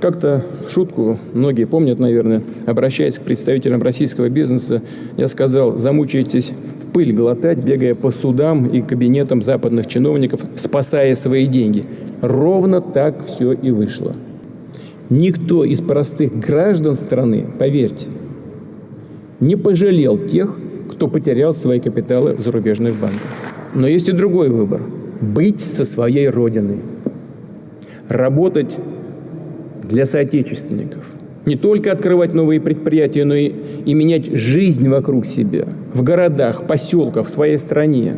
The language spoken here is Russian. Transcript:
Как-то в шутку, многие помнят, наверное, обращаясь к представителям российского бизнеса, я сказал, замучаетесь пыль глотать, бегая по судам и кабинетам западных чиновников, спасая свои деньги. Ровно так все и вышло. Никто из простых граждан страны, поверьте, не пожалел тех, кто потерял свои капиталы в зарубежных банках. Но есть и другой выбор – быть со своей родиной, работать для соотечественников. Не только открывать новые предприятия, но и, и менять жизнь вокруг себя, в городах, поселках, в своей стране.